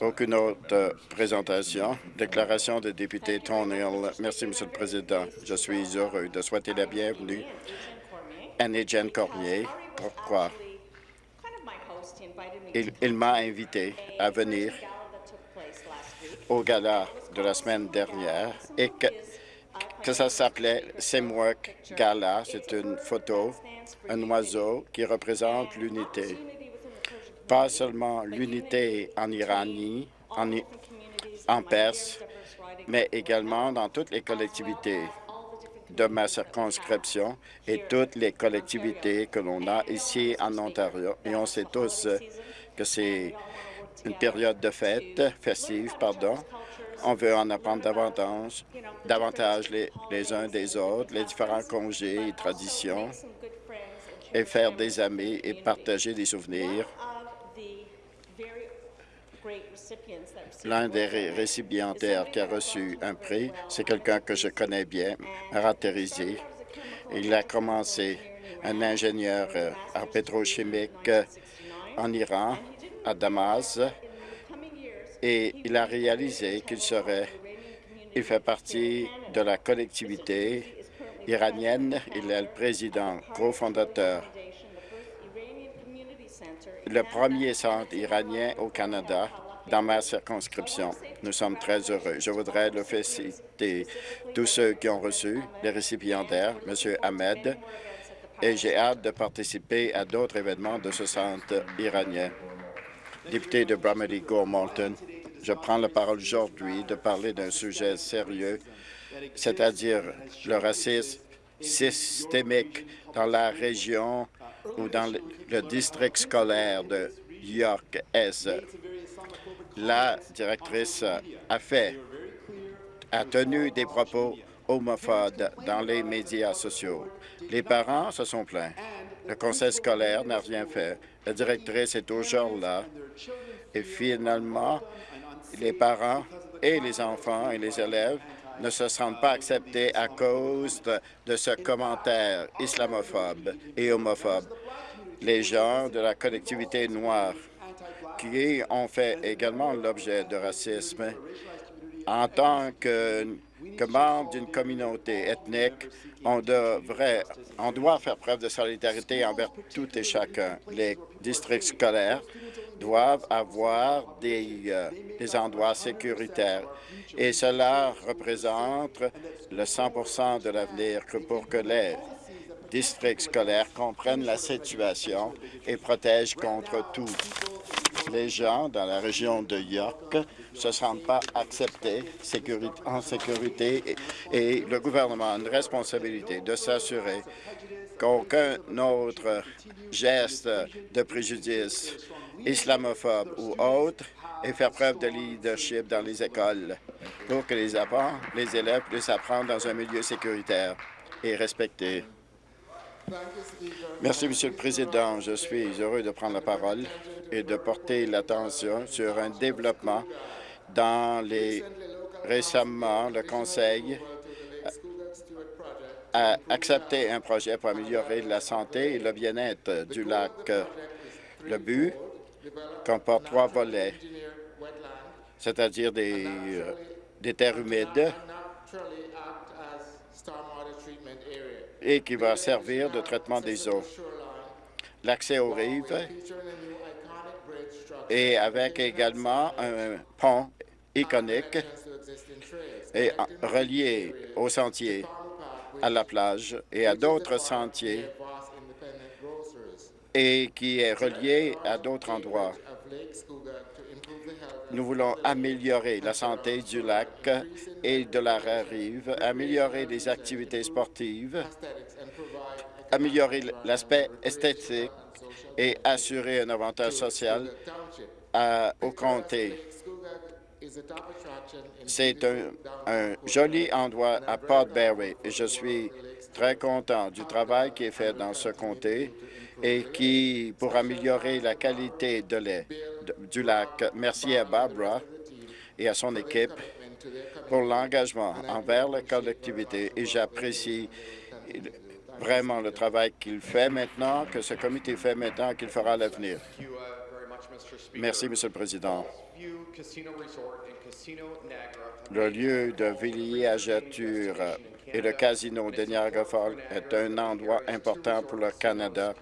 Aucune autre présentation. Déclaration de député Tony. Merci, Monsieur le Président. Je suis heureux de souhaiter la bienvenue à Jen Cormier. Pourquoi? Il, il m'a invité à venir au gala de la semaine dernière et que, que ça s'appelait Simwork Gala. C'est une photo, un oiseau qui représente l'unité. Pas seulement l'unité en Iranie, en, Perse, mais également dans toutes les collectivités de ma circonscription et toutes les collectivités que l'on a ici en Ontario. Et on sait tous que c'est une période de fête, festive, pardon. On veut en apprendre davantage, davantage les, les uns des autres, les différents congés et traditions, et faire des amis et partager des souvenirs. L'un des récipiendaires qui a reçu un prix, c'est quelqu'un que je connais bien, Marat Il a commencé un ingénieur euh, en pétrochimique euh, en Iran à Damas et il a réalisé qu'il serait, il fait partie de la collectivité iranienne. Il est le président cofondateur le premier centre iranien au Canada dans ma circonscription. Nous sommes très heureux. Je voudrais le féliciter tous ceux qui ont reçu les récipiendaires, M. Ahmed, et j'ai hâte de participer à d'autres événements de ce centre iranien député de Bramley Gore-Malton. Je prends la parole aujourd'hui de parler d'un sujet sérieux, c'est-à-dire le racisme systémique dans la région ou dans le district scolaire de York-Est. La directrice a fait, a tenu des propos homophobes dans les médias sociaux. Les parents se sont plaints. Le conseil scolaire n'a rien fait. La directrice est toujours là. Et finalement, les parents et les enfants et les élèves ne se sentent pas acceptés à cause de, ce commentaire islamophobe et homophobe. Les gens de la collectivité noire qui ont fait également l'objet de racisme en tant que, que membre d'une communauté ethnique, on devrait, on doit faire preuve de solidarité envers tout et chacun. Les districts scolaires doivent avoir des, euh, des endroits sécuritaires et cela représente le 100% de l'avenir pour que les districts scolaires comprennent la situation et protègent contre tout. Les gens dans la région de York ne se sentent pas acceptés en sécurité et, le gouvernement a une responsabilité de s'assurer qu'aucun autre geste de préjudice islamophobe ou autre et faire preuve de leadership dans les écoles pour que les enfants, les élèves puissent apprendre dans un milieu sécuritaire et respecté. Merci, Monsieur le Président. Je suis heureux de prendre la parole et de porter l'attention sur un développement dans les... Récemment, le Conseil a accepté un projet pour améliorer la santé et le bien-être du lac. Le but comporte trois volets, c'est-à-dire des, euh, des terres humides et qui va servir de traitement des eaux. L'accès aux rives et avec également un pont iconique et relié aux sentiers, à la plage et à d'autres sentiers et qui est relié à d'autres endroits. Nous voulons améliorer la santé du lac et de la rive, améliorer les activités sportives, améliorer l'aspect esthétique et assurer un avantage social au comté. C'est un, joli endroit à Port Barry et je suis très content du travail qui est fait dans ce comté et qui, pour améliorer la qualité de lait du lac, merci à Barbara et à son équipe pour l'engagement envers la collectivité et j'apprécie vraiment le travail qu'il fait maintenant, que ce comité fait maintenant, qu'il fera à l'avenir. Merci, Monsieur le Président. Le lieu de villégiature et le casino de Niagara Falls est un endroit important pour le Canada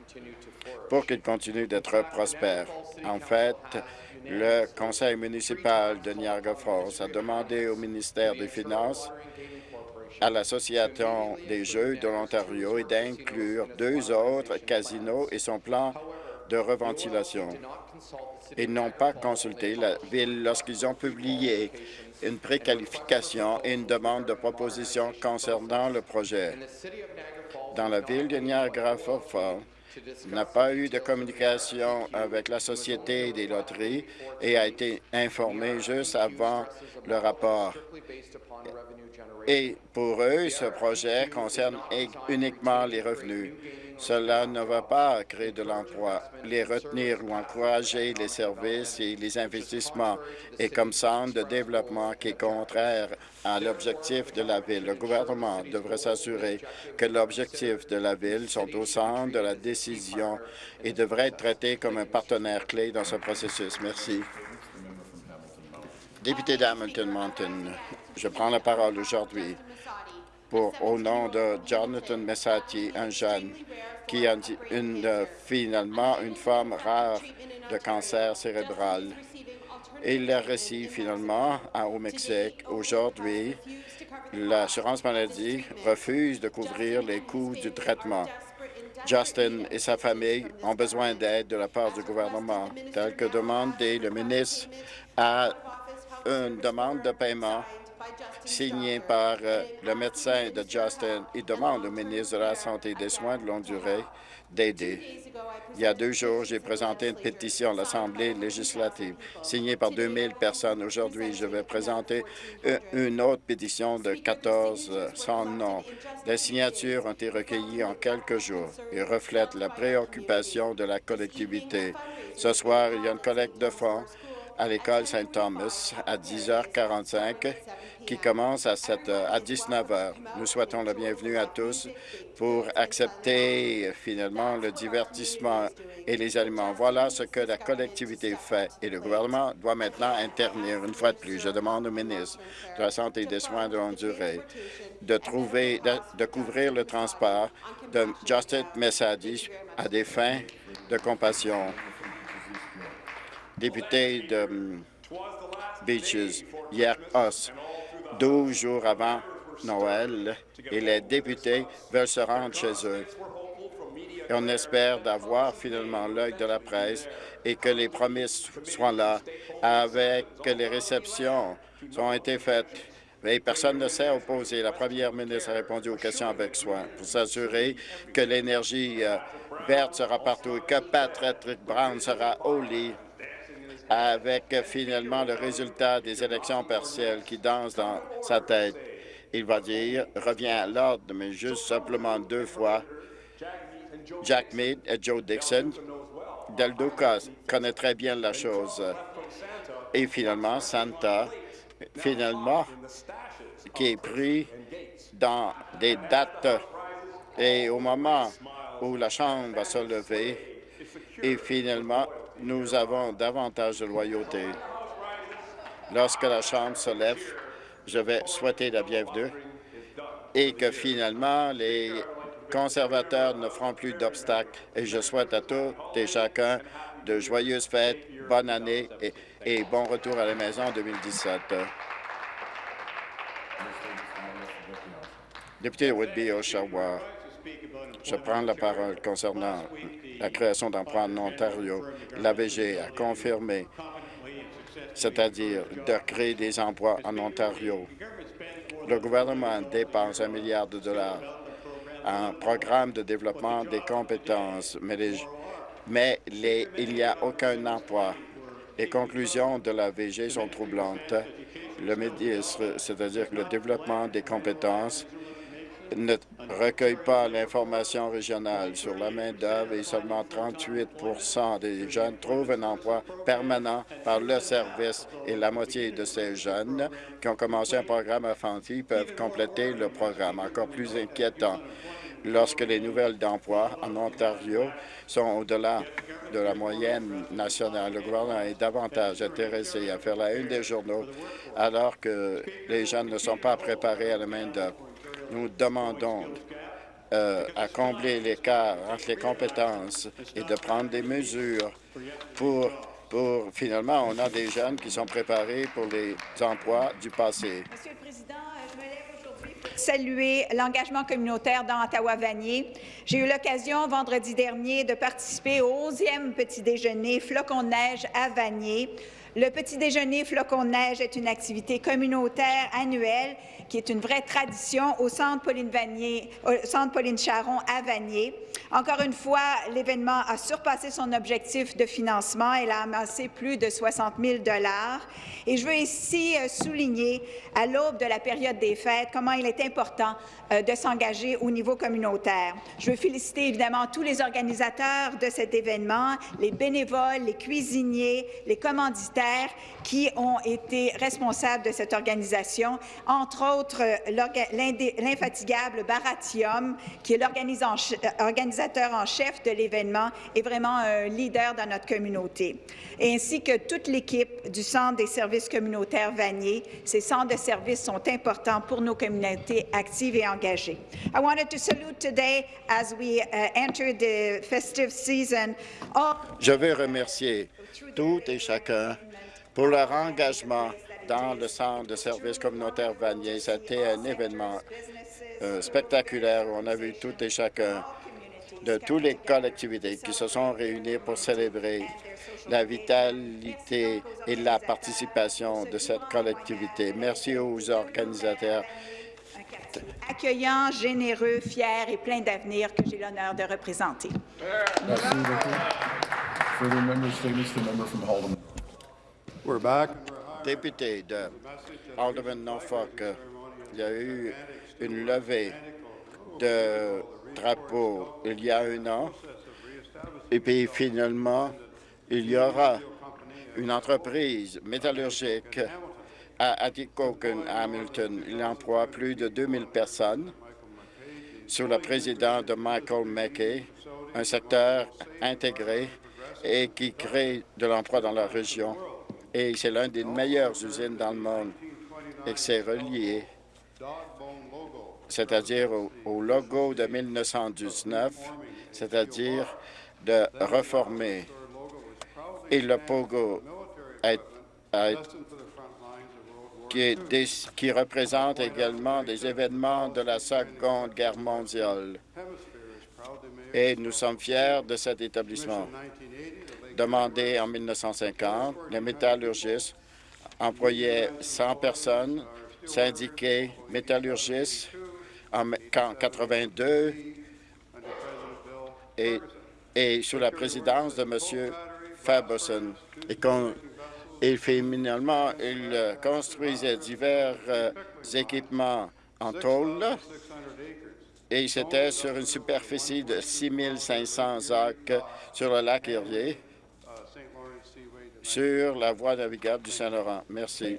pour qu'il continue d'être prospère. En fait, le conseil municipal de Niagara Falls a demandé au ministère des Finances à l'Association des Jeux de l'Ontario d'inclure deux autres casinos et son plan de reventilation. Ils n'ont pas consulté la Ville lorsqu'ils ont publié une préqualification et une demande de proposition concernant le projet. Dans la Ville de Niagara Falls, n'a pas eu de communication avec la Société des loteries et a été informé juste avant le rapport. Et pour eux, ce projet concerne uniquement les revenus. Cela ne va pas créer de l'emploi. Les retenir ou encourager les services et les investissements est comme centre de développement qui est contraire à l'objectif de la Ville. Le gouvernement devrait s'assurer que l'objectif de la Ville sont au centre de la décision et devrait être traité comme un partenaire clé dans ce processus. Merci. Député d'Hamilton Mountain, je prends la parole aujourd'hui pour, au nom de Jonathan Messati, un jeune qui a une, finalement une forme rare de cancer cérébral. Il l'a reçu finalement au Mexique. Aujourd'hui, l'assurance maladie refuse de couvrir les coûts du traitement. Justin et sa famille ont besoin d'aide de la part du gouvernement, tel que demandé le ministre a une demande de paiement signé par euh, le médecin de Justin. Il demande au ministre de la Santé et des Soins de longue durée d'aider. Il y a deux jours, j'ai présenté une pétition à l'Assemblée législative signée par 2000 personnes. Aujourd'hui, je vais présenter une autre pétition de 1400 noms. Les signatures ont été recueillies en quelques jours et reflètent la préoccupation de la collectivité. Ce soir, il y a une collecte de fonds à l'école Saint-Thomas à 10h45 qui commence à, 7 à 19h. Nous souhaitons la bienvenue à tous pour accepter finalement le divertissement et les aliments. Voilà ce que la collectivité fait et le gouvernement doit maintenant intervenir. Une fois de plus, je demande au ministre de la Santé et des Soins de longue durée de, trouver, de, couvrir le transport de Justin Messadi à des fins de compassion député de hum, Beaches, hier os, 12 jours avant Noël, et les députés veulent se rendre chez eux. On espère d'avoir finalement l'œil de la presse et que les promesses soient là avec que les réceptions ont été faites. Mais personne ne s'est opposé. La première ministre a répondu aux questions avec soin pour s'assurer que l'énergie euh, verte sera partout et que Patrick Brown sera au lit avec finalement le résultat des élections partielles qui danse dans sa tête. Il va dire, revient à l'ordre, mais juste simplement deux fois. Jack Mead et Joe Dixon. Del Duca connaît très bien la chose. Et finalement, Santa, finalement, qui est pris dans des dates et au moment où la Chambre va se lever, et finalement, nous avons davantage de loyauté. Lorsque la Chambre se lève, je vais souhaiter la bienvenue et que finalement les conservateurs ne feront plus d'obstacles. Et je souhaite à tous et chacun de joyeuses fêtes, bonne année et, bon retour à la maison en 2017. Député Whitby, Oshawa, je prends la parole concernant la création d'emplois en Ontario. L'AVG a confirmé, c'est-à-dire de créer des emplois en Ontario. Le gouvernement dépense un milliard de dollars en programme de développement des compétences, mais, il n'y a aucun emploi. Les conclusions de l'AVG sont troublantes. Le ministre, c'est-à-dire le développement des compétences, ne recueille pas l'information régionale sur la main-d'œuvre et seulement 38% des jeunes trouvent un emploi permanent par le service et la moitié de ces jeunes qui ont commencé un programme à peuvent compléter le programme. Encore plus inquiétant, lorsque les nouvelles d'emploi en Ontario sont au-delà de la moyenne nationale. Le gouvernement est davantage intéressé à faire la une des journaux alors que les jeunes ne sont pas préparés à la main-d'œuvre. Nous demandons euh, à combler l'écart entre les compétences et de prendre des mesures pour, pour, finalement, on a des jeunes qui sont préparés pour les emplois du passé. Monsieur le Président, euh, je me lève aujourd'hui pour saluer l'engagement communautaire dans Ottawa-Vanier. J'ai eu l'occasion vendredi dernier de participer au 11e petit déjeuner Flocon de neige à Vanier. Le petit déjeuner Flocon de neige est une activité communautaire annuelle qui est une vraie tradition au Centre Pauline, Charon à Vanier. Encore une fois, l'événement a surpassé son objectif de financement. Elle a amassé plus de 60 000 Et je veux ici euh, souligner, à l'aube de la période des fêtes, comment il est important euh, de s'engager au niveau communautaire. Je veux féliciter évidemment tous les organisateurs de cet événement, les bénévoles, les cuisiniers, les commanditaires qui ont été responsables de cette organisation, entre autres l'infatigable Baratium, qui est l'organisateur en chef de l'événement et vraiment un leader dans notre communauté, ainsi que toute l'équipe du Centre des services communautaires Vanier. Ces centres de services sont importants pour nos communautés actives et engagées. I wanted to salute today as we uh, enter the festive season. Je veux remercier tout et chacun pour leur engagement dans le centre de services communautaires Vanier. C'était un événement euh, spectaculaire où on a vu tout et chacun de toutes les collectivités qui se sont réunies pour célébrer la vitalité et la participation de cette collectivité. Merci aux organisateurs accueillant, généreux, fier et plein d'avenir que j'ai l'honneur de représenter. Merci beaucoup. Député de Alderman Norfolk, il y a eu une levée de drapeau il y a un an, et puis finalement, il y aura une entreprise métallurgique à Atikokan, à Hamilton. Il emploie plus de 2000 personnes sous la présidence de Michael Mackey, un secteur intégré et qui crée de l'emploi dans la région. Et c'est l'une des meilleures usines dans le monde et c'est relié, c'est-à-dire au, logo de 1919, c'est-à-dire de reformer. Et le pogo est, est qui représente également des événements de la Seconde Guerre mondiale. Et nous sommes fiers de cet établissement. Demandé en 1950, les métallurgistes employaient 100 personnes, syndiqués métallurgistes en 1982 et, et sous la présidence de M. Faberson. Et et finalement, il construisait divers euh, équipements en tôle et c'était sur une superficie de 6500 acres sur le lac Erie, sur la voie navigable du Saint-Laurent. Merci.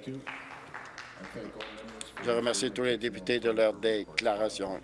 Je remercie tous les députés de leur déclaration.